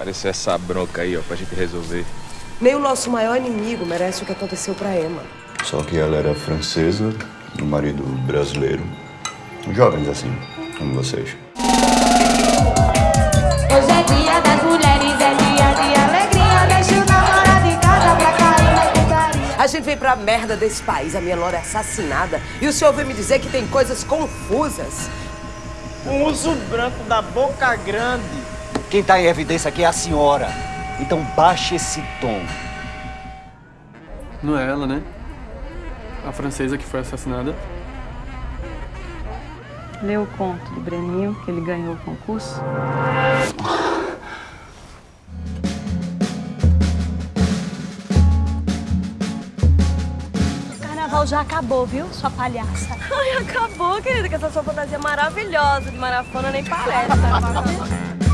Apareceu essa bronca aí, ó, pra gente resolver. Nem o nosso maior inimigo merece o que aconteceu pra Emma. Só que ela era francesa, o marido brasileiro. Jovens assim, como vocês. Hoje é dia das mulheres, é dia de alegria. Deixa o namorado em casa pra cair na putaria. A gente veio pra merda desse país, a minha Lora é assassinada. E o senhor veio me dizer que tem coisas confusas. Um urso branco da boca grande. Quem tá em evidência aqui é a senhora. Então baixe esse tom. Não é ela, né? A francesa que foi assassinada. Leu o conto do Breninho, que ele ganhou o concurso? O carnaval já acabou, viu, sua palhaça? Ai, acabou, querida, que essa sua fantasia maravilhosa de marafona nem parece.